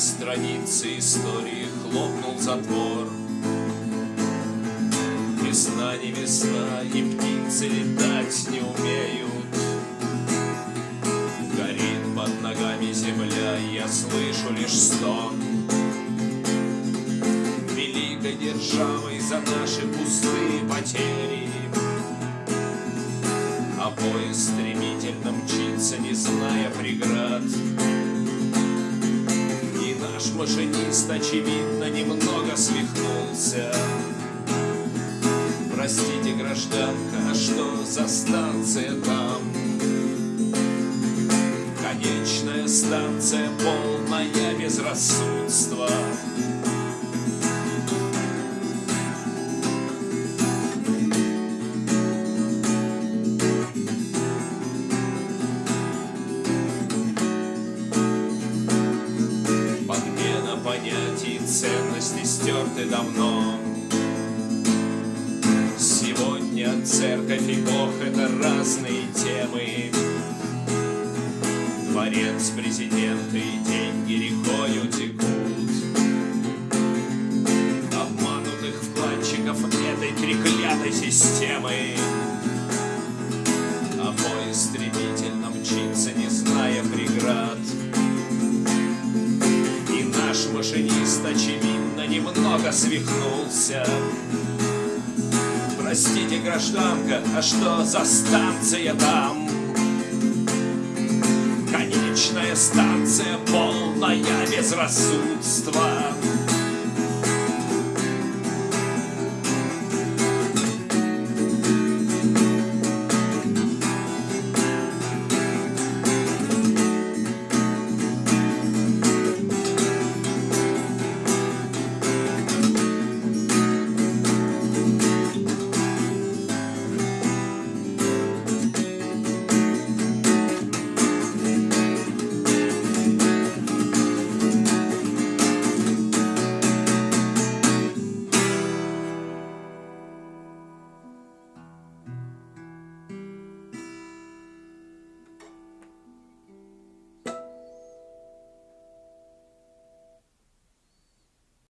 страницы истории хлопнул затвор. Весна не весна, и птицы летать не умеют. Горит под ногами земля, я слышу лишь стон. Великой державой за наши пустые потери А поезд стремительно мчится, не зная преград наш машинист, очевидно, немного свихнулся Простите, гражданка, а что за станция там? Конечная станция полная безрассудства ценности стерты давно. Сегодня церковь и Бог — это разные темы. Дворец, президенты и деньги рекою текут. Обманутых вкладчиков этой треклятой системы машинист, очевидно, немного свихнулся Простите, гражданка, а что за станция там? Конечная станция полная безрассудства